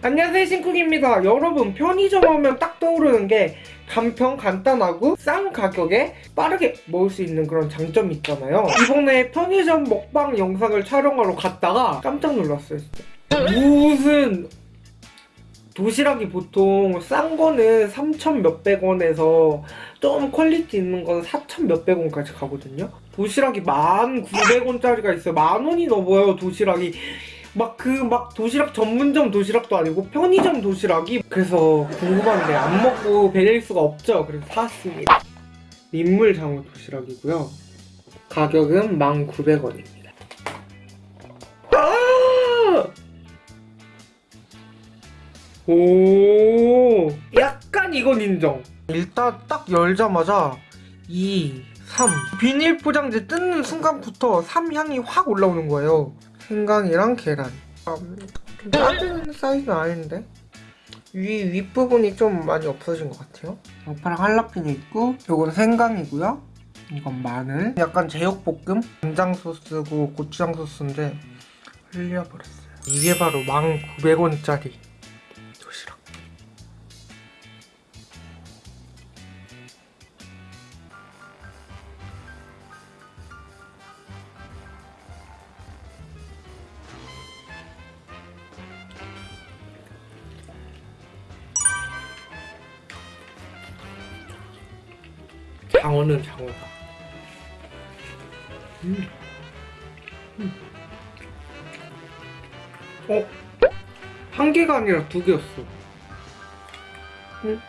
안녕하세요 신쿡입니다. 여러분 편의점 하면 딱 떠오르는 게 간편 간단하고 싼 가격에 빠르게 먹을 수 있는 그런 장점이 있잖아요. 이번에 편의점 먹방 영상을 촬영하러 갔다가 깜짝 놀랐어요 진짜. 무슨 도시락이 보통 싼 거는 3천 몇백 원에서 좀 quality 있는 건 4천 몇백 원까지 가거든요. 도시락이 1,900원짜리가 있어요. 만 원이 넘어요 도시락이 막 그 막 도시락 전문점 도시락도 아니고 편의점 도시락이 그래서 궁금한데 안 먹고 베릴 수가 없죠. 그래서 사왔습니다. 민물 장어 도시락이고요. 가격은 1,900원입니다. 아! 오! 약간 이건 인정. 일단 딱 열자마자 2, 3 비닐 포장지 뜯는 순간부터 3 향이 확 올라오는 거예요 생강이랑 계란. 음, 좀 작은 사이즈는 아닌데? 위, 윗부분이 좀 많이 없어진 것 같아요. 양파랑 할라피뇨 있고 요건 생강이고요. 이건 마늘. 약간 제육볶음? 간장 소스고 고추장 소스인데 흘려버렸어요. 이게 바로 1,900원짜리 장어는 장어다. 음. 음. 어? 한 개가 아니라 두 개였어. 음.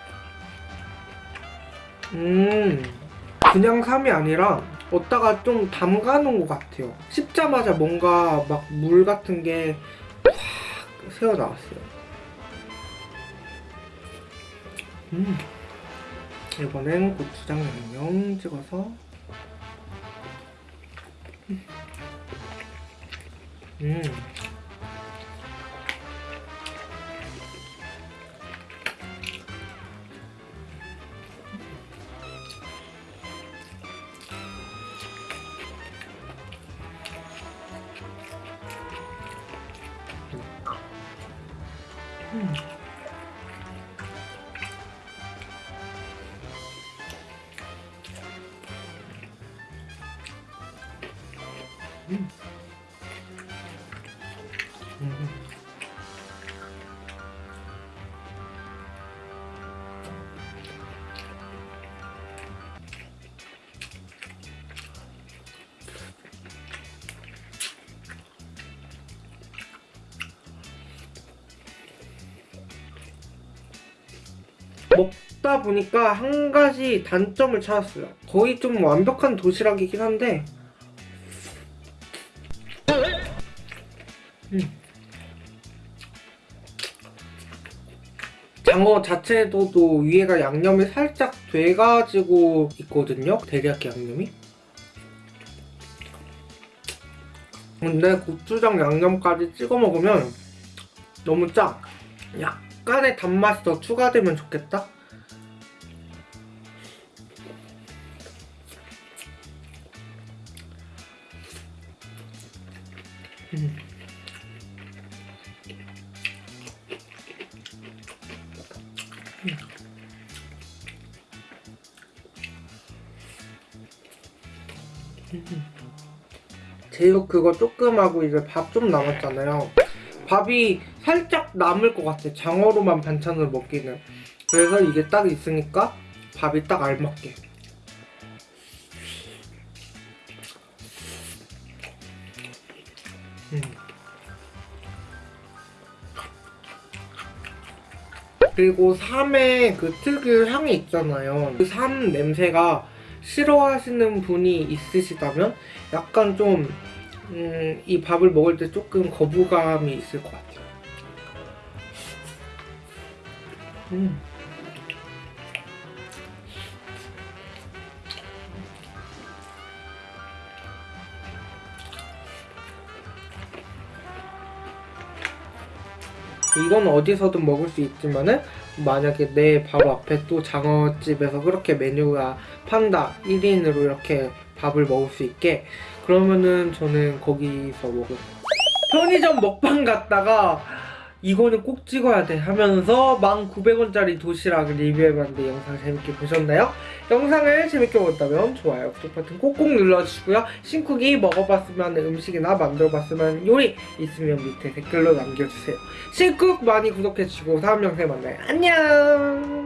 음. 그냥 삼이 아니라 어디다가 좀 담가 놓은 것 같아요. 씹자마자 뭔가 막 물 같은 게 확 새어 나왔어요. 음. 이번엔 고추장 양념 찍어서 음. 음. 먹다 보니까 한 가지 단점을 찾았어요. 거의 좀 완벽한 도시락이긴 한데 음. 장어 자체도 위에가 양념이 살짝 돼가지고 있거든요 데리야끼 양념이 근데 고추장 양념까지 찍어 먹으면 너무 짜 약간의 단맛이 더 추가되면 좋겠다 음. 제육 그거 조금 하고 이제 밥 좀 남았잖아요. 밥이 살짝 남을 것 같아. 장어로만 반찬을 먹기는. 그래서 이게 딱 있으니까 밥이 딱 알맞게. 음. 그리고 삼의 그 특유 향이 있잖아요. 그 삼 냄새가 싫어하시는 분이 있으시다면 약간 좀 음, 이 밥을 먹을 때 조금 거부감이 있을 것 같아요 음. 이건 어디서든 먹을 수 있지만은 만약에 내 바로 앞에 또 장어집에서 그렇게 메뉴가 판다 1인으로 이렇게 밥을 먹을 수 있게 그러면은 저는 거기서 먹을 편의점 먹방 갔다가 이거는 꼭 찍어야 돼 하면서 1,900원짜리 도시락 리뷰해봤는데 영상 재밌게 보셨나요? 영상을 재밌게 보셨다면 좋아요, 구독 버튼 꼭꼭 눌러주시고요. 신쿡이 먹어봤으면 음식이나 만들어봤으면 요리 있으면 밑에 댓글로 남겨주세요. 신쿡 많이 구독해주시고 다음 영상에 만나요. 안녕!